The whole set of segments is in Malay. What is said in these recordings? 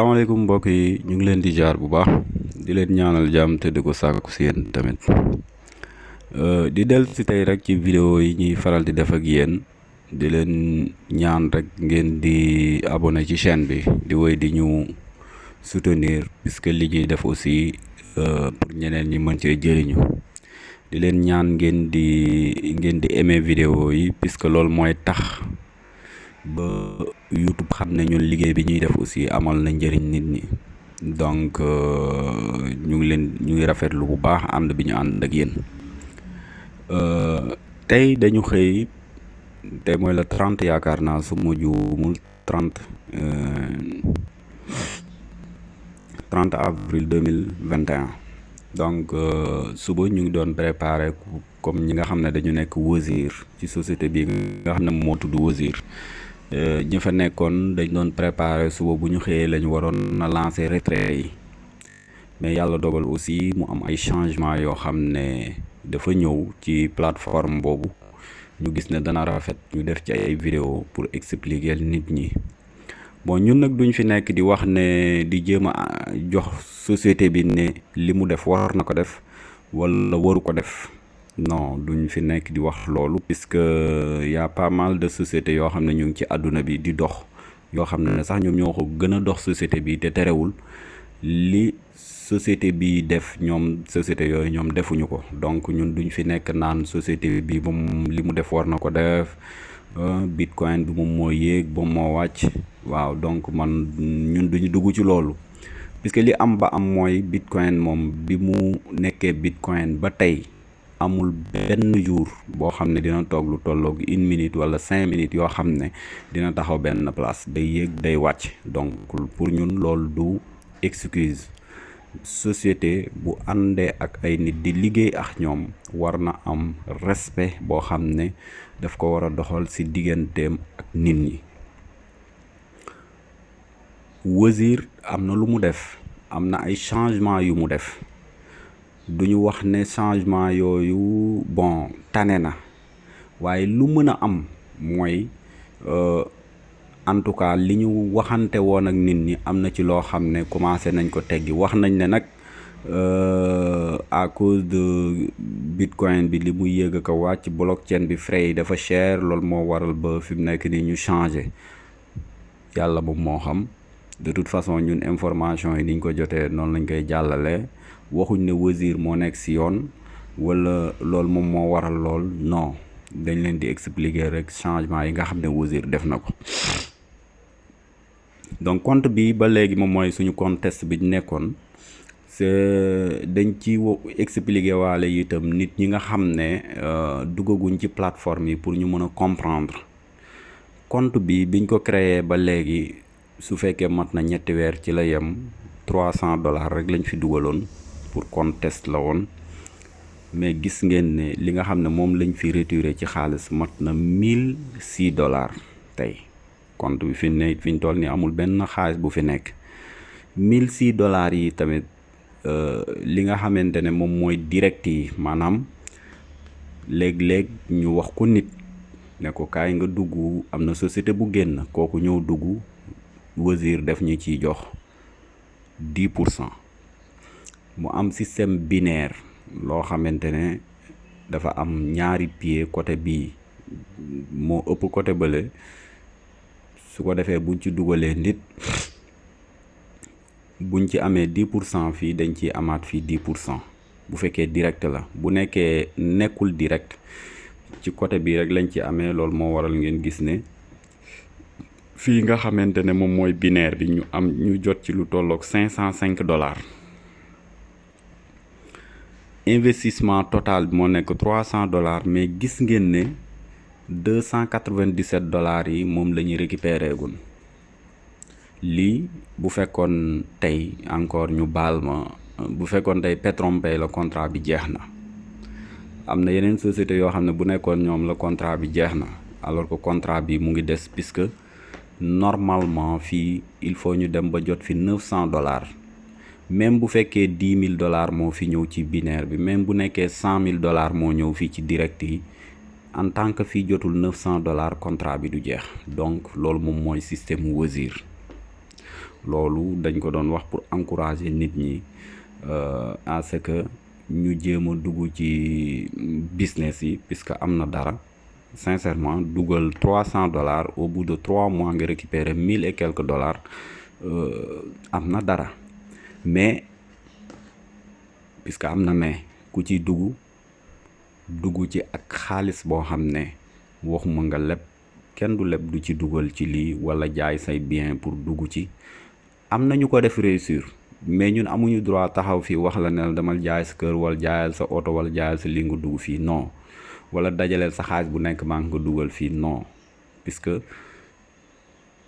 salaamaaleykum mbokk yi. Ñu ngi leen di jaar bu baax. Di leen ñaanal jàmm te di ko sàkku si yéen tamit. Di del si tey rek ci vidéo yi ñuy faral di def ak yéen. Di leen ñaan rek ngeen di abonné ci chaîne bi. Di woy di ñu soutenir puisque li ñuy def aussi pour ñeneen ñi mën cee jëriñu. Di leen ñaan ngeen di ngeen di aimer vidéo yi puisque loolu mooy tax ba YouTube xam ne ñun liggéey bi ñuy def aussi amal na njëriñ nit ñi. Donc ñu ngi leen ñu ngi rafetlu bu baax ànd bi ñu ànd ak yéen. Tey dañu xëy tey mooy le 30 yaakaar naa su ma juumul 30 30 avril 2021 donc suba ñu ngi doon préparer comme ñi nga xam ne dañu nekk Wozur ci société bi nga xam ne moo tudd Wozur ñi fa nekkoon dañ lancer retrait yi. Mais yàlla dogal aussi mu am ay changement yoo xam ne dafa plateforme boobu. Ñu gis ne vidéo pour expliquer nit ñi. Bon ñun nag duñ fi nekk di ne di jéem société bi ne li mu non duñ fi nekk di wax loolu. Puisque y a pas mal de sociétés yoo xam ne ñu ci àdduna bi di dox yoo xam ne sax ñoom ñoo ko gën a dox société bi te terewul. Li société bi def ñoom société yooyu ñoom defuñu ko. Donc ñun duñ fi nekk naan société bi moom li mu def war na ko def. Bitcoin bi moom moo yéeg ba moo wàcc. Waaw donc man ñun duñu dugg ci loolu. Puisque li am ba am mooy bitcoin moom bi mu nekkee bitcoin ba tey amul benn jour boo xam ne dina toog lu tolloog une minute wala cinq minutes yoo xam ne dina taxaw benn place. Day yéeg day wàcc. Donc pour ñun loolu du excuse. Société bu àndee ak ay nit di liggéey ak ñoom war na am respect boo xam ne daf ko war a doxal ci digganteem ak nit ñi. Wozur am na lu mu def. Am na ay changement yu mu def duñu wax ne changement yooyu bon tane na. Waaye lu mën a am mooy en tout cas li ñu waxante woon ak nit ñi am na ci loo xam ne commencé nañ ko teggi. Wax nañ ne nag à cause de bitcoin bi li muy yéeg ko wàcc blockchain bi frais yi dafa cher loolu moo waral ba fi mu nekk nii ñu changé. Yàlla moom moo xam. De toute façon ñun information yi niñ ko jotee noonu lañ koy jàllale waxuñ ne Wozur moo nekk ci yoon walla loolu moom moo waral lool. Non dañ leen di expliquer rek changement yi nga xam ne Wozur def na ko. Donc compte bi ba léegi moom mooy suñu compte test bi ñu nekkoon c'est dañ ci expliquer waale itam nit ñi nga xam ne duggaguñ ci plateforme yi pour ñu mën a comprendre. Compte bi biñ ko créer ba léegi su fekkee mat na ñetti weer ci la trois cent dollars rek lañ fi dugaloon pour contest la woon. Mais gis ngeen ne li nga xam ne moom lañ fi retiré ci xaalis mat na mille six dollars tey. Compte bi fi ne fi ñu toll ni amul benn xaalis bu fi nekk. Mille six dollars yi tamit euh, li nga xamante ne moom mooy direct yi, maanaam léeg-léeg ñu wax ko nit ne ko kaay nga dugg, am na société bu génn, kooku ñëw dugg, Wazir def ñu ciy jox dix pour cent. Mu am système binaire loo xamante ne dafa am ñaari pied côté bii moo ëpp côté bële. Su ko defee buñ ci dugalee nit buñ ci pour cent fii dañ fii dix pour cent. Bu fekkee direct la bu nekkee nekkul direct ci côté bii rek lañ ci amee loolu moo waral ngeen gis ne fii nga xamante ne moom mooy binaire bi ñu am ñu jot ci lu cent cinq dollars investissement total bi moo nekk trois cent dollars mais gis ngeen ne deux cent quatre-vingt-dix-sept dollars yi moom la ñuy récupérer gun lii bu fekkoon tey encore ñu baal ma bu fekkoon tey Petronpay la contrat bi jeex na. Am na yeneen société yoo xam ne bu nekkoon ñoom la contrat bi jeex alors que contrat bi mu ngi puisque normalement fii il faut ñu dem ba jot fi neuf cent dollars même bu dix mille dollars moo fi ñëw ci binaire bi même bu cent mille dollars yi en tant que fii jotul neuf cent dollars contrat bi donc loolu moom mooy système Wozur loolu dañ ko pour encourager nit ñi à ce que ñu jéem a dugg ci business puisque sincèrement trois cent dollars au bout de trois mois nga récupérer mille et quelques dollars dara mais puisque am na mais ku ci dugg dugg ci ak xaalis boo xam ne waxuma nga leb kenn du leb du ci dugal ci lii wala jaay say bien pour dugg ci. Am na ñu ko def réussir mais ñun amuñu droit taxaw fii wax la ne damal jaay sa kër wala jaayal sa oto wala jaayal sa li nga dugg fii non. Wala dajaleel sa xaalis bu nekk maa ngi ko dugal fii non. Puisque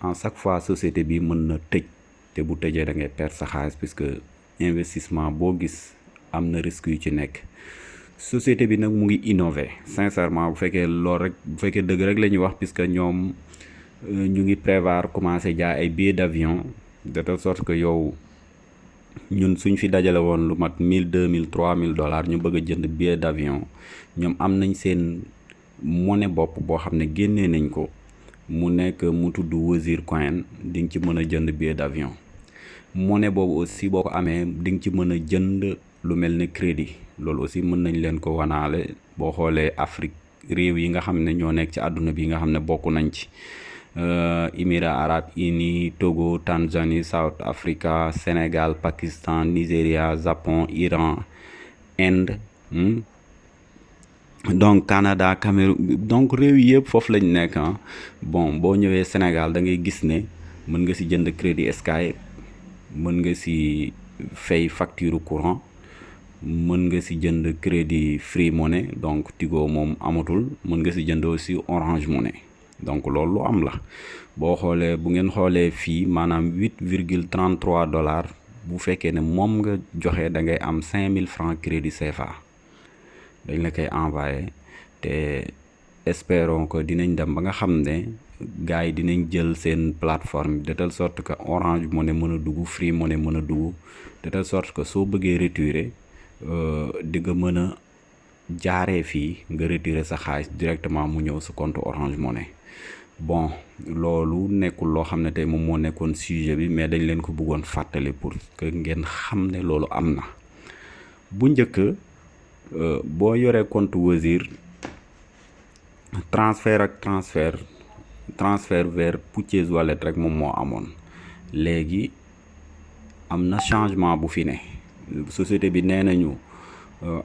en chaque fois société bi mën na tëj te bu tëjee da ngay perdre sa xaalis puisque investissement boo gis am na risque yu ci nekk. Société bi nag mu ngi innover sincèrement bu fekkee loolu rek bu fekkee dëgg rek la ñuy wax puisque ñoom ñu ngi prévoir commencer jaay ay billets d'avion de telle sorte que yow ñun suñ fi dajale woon lu mat mille deux mille trois mille dollars ñu bëgg a jënd billet d'avion ñoom am nañ seen monnaie bopp boo xam ne génnee nañ ko mu nekk mu tudd Wazir Coin di nga ci mën a jënd billet d'avion. Monnaie boobu aussi boo ko amee di nga ci mën a jënd lu mel ni crédit. Loolu aussi mën nañ leen ko wanaale boo xoolee Afrique réew yi nga xam ne ñoo nekk ci àdduna bi nga xam ne bokk nañ ci. Émirats arabes unis Togo Tanzanie South Africa Sénégal Pakistan Nigéria Japon Iran Inde donc Canada Cameroun donc réew yëpp foofu lañ nekk ah. Bon boo ñëwee Sénégal da ngay gis ne mën nga ci jënd crédit Sky mën nga ci fay facture courant mën nga ci jënd crédit Free Money donc Tigo moom amatul mën nga ci jënd aussi Orange Money. Donc loolu lu am la. Boo xoolee bu ngeen xoolee fii maanaam huit dollars bu fekkee ne moom nga joxe da ngay am cinq mille francs crédit CFA dañ la koy envoyé te espérons que dinañ dem ba nga xam ne gars yi dinañ jël seen plateforme de telle sorte que Orange Money mën a dugg Free Money mën a dugg de telle sorte que soo bëggee retirer di nga mën a jaaree fii nga retirer sa xaalis directement mu ñëw sa compte Orange Money. Bon loolu nekkul loo xam ne tey moom moo nekkoon sujet bi mais dañ leen ko bëggoon fàttali pour que ngeen xam ne loolu am na. Bu njëkk boo yoree compte Wazir transfert ak transfert transfert vers Purchase Wallet rek moom moo amoon. Léegi am na changement bu fi société bi nee nañu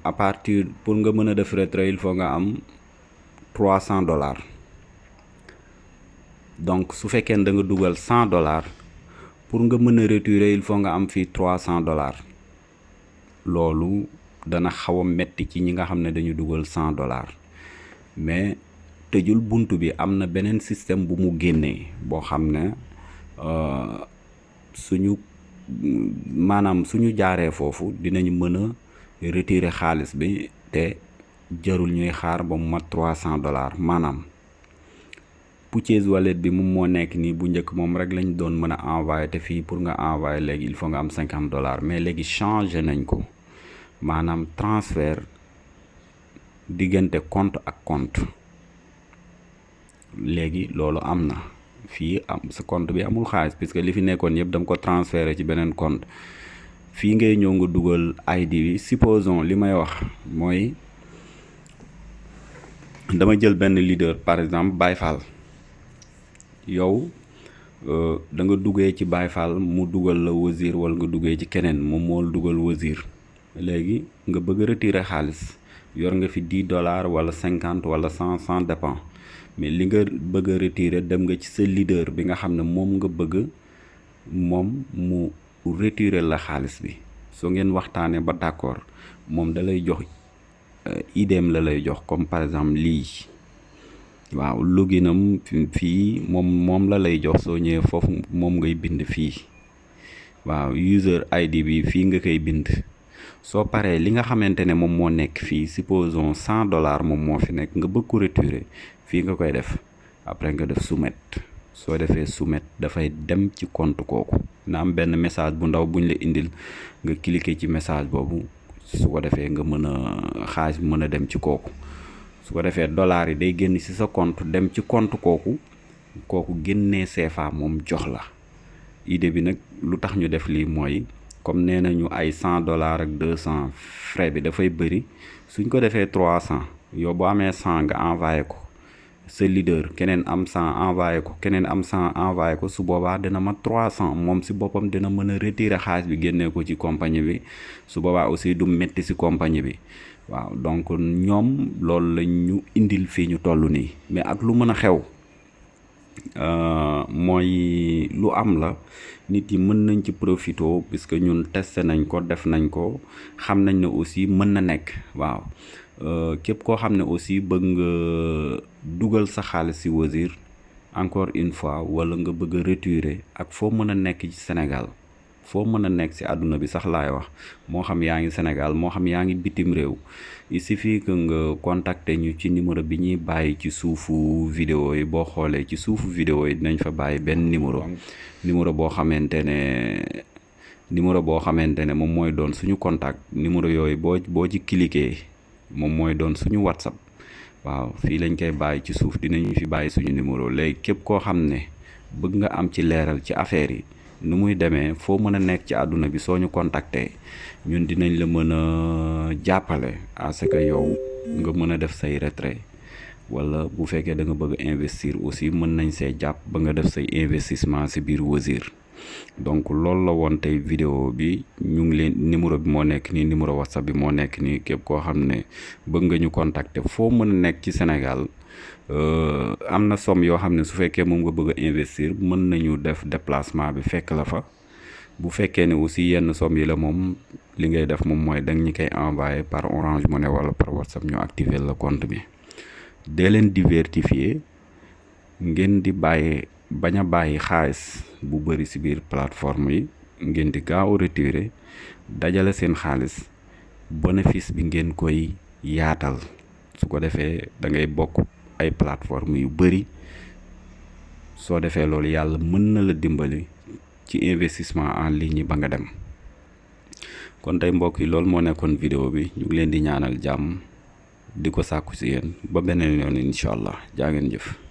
à partir pour nga mën a def retrait il faut nga am trois cent dollars. Donc su fekkee da nga dugal cent dollars pour nga mën a retirer il faut nga am fii trois cent dollars. Loolu dana xaw a metti ci ñi nga xam ne dañu dugal cent dollars. Mais tëjul bunt bi am na beneen système bu mu génnee boo xam ne suñu maanaam suñu jaaree foofu dinañ mën a retirer xaalis bi te jarul ñuy xaar ba mat trois cent dollars. Maanaam Purchase Wallet bi moom moo nekk nii bu njëkk moom rek lañ doon mën a envoyer te fii pour nga envoyer léegi il faut nga am cinquante dollars. Mais léegi changé nañ ko maanaam transfert diggante compte ak compte. Léegi loolu am na. Fii am sa compte bi amul xaalis puisque li fi nekkoon yëpp dama ko transféré ci beneen compte. Fii ngay ñëw nga dugal ID bi. Supposons li may wax mooy dama jël benn leader par exemple Baye Fall. Yow da nga duggee ci Baye Fall mu dugal la Wazir wala nga duggee ci keneen moom moo la dugal Wazir léegi nga bëgg retirer xaalis yor nga fi dix dollars wala cinquante wala cent cent dépend mais li nga bëgg retirer dem nga ci sa leader bi nga xam ne moom nga bëgg moom mu retirer la xaalis bi. Soo ngeen waxtaanee ba d'accord moom da lay jox idéem la lay jox comme par exemple lii. Waaw loginam fii moom moom la lay jox soo ñëwee foofu moom ngay bind fii. Waaw user ID bi fii nga koy bind soo paree li nga xamante ne moom supposons dollars moom moo fi nekk nga bëgg retirer après nga def soumettre. Soo defee soumettre dem ci compte na am message bu ndaw buñ la indil nga message boobu. Su ko dem ci dollars yi day génn ci sa compte dem compte comme nee nañu ay cent dollars ak deux cent frais bi dafay bëri. Suñ ko trois cent yow boo amee cent nga envoyé ko sa leader keneen am cent envoyé ko keneen am cent envoyé ko su boobaa dina trois cent. Moom si boppam dina mën a retirer xaalis bi génnee ko ci compagnie bi. Su boobaa aussi du métti si compagnie bi. Waaw donc ñoom loolu lañ ñu indil fii ñu toll nii. Mais ak lu mën a xew mooy lu am la nit yi mën nañ ci profito puisque ñun testé nañ ko def nañ ko xam nañ ne aussi mën na nekk waaw. Képp koo xam ne aussi bëgg nga dugal sa xaalis ci Wozur encore une fois wala nga bëgg a ak foo mën a nekk ci Sénégal foo mën a nekk ci àdduna bi sax laay wax. Moo xam yaa ngi Sénégal moo xam yaa ngi bitim réew. Il suffit que nga contacter ñu ci numéro bi ñuy bàyyi ci suufu vidéo yi. Boo xoolee ci suufu vidéo yi dinañ fa bàyyi benn numéro. Numéro boo xamante ne numéro boo xamante ne moom mooy doon suñu contact. Numéro yooyu boo boo ci cliquer moom mooy doon suñu WhatsApp. Waaw fii lañ koy bàyyi ci suuf dinañu fi bàyyi suñu numéro. Léegi képp koo xam ne bëgg nga am ci leeral ci affaire yi nu muy demee foo mën a nekk ci àdduna bi soo ñu contacter ñun dinañ la mën a jàppale à ce que yow nga mën a def say retrait wala bu fekkee da nga bëgg investir aussi mën nañ see jàpp ba nga def say investissement ci biir Wozur donc loolu la woon tey vidéo bi ñu ngi leen numéro bi moo nekk nii numéro whatsapp bi moo nekk nii képp koo xam ne bëgg nga ñu contacter foo mën a nekk ci Sénégal am na somme yoo xam ne su fekkee moom nga bëgg investir mën nañu def déplacement bi fekk la fa. Bu fekkee ne aussi yenn somme yi la moom li ngay def moom mooy danga ñu koy envoyer par Orange Money wala par WhatsApp ñu activer le compte bi. Dee leen diversifier ngeen di bàyyi bañ a bàyyi xaalis bu bëri ci biir plateforme yi ngeen di gaaw retirer dajale seen xaalis bénéfice bi ngeen koy yaatal. Su ko defee da ngay bokk ay plateforme yu bëri soo defee loolu yàlla mën na la dimbali ci investissement en ligne ba nga dem. Kon tey mbokk yi loolu moo nekkoon vidéo bi. Ñu ngi leen di ñaanal jàmm di ko sàkku ci yéen. Ba beneen yoon incha allah. Jaa ngeen jëf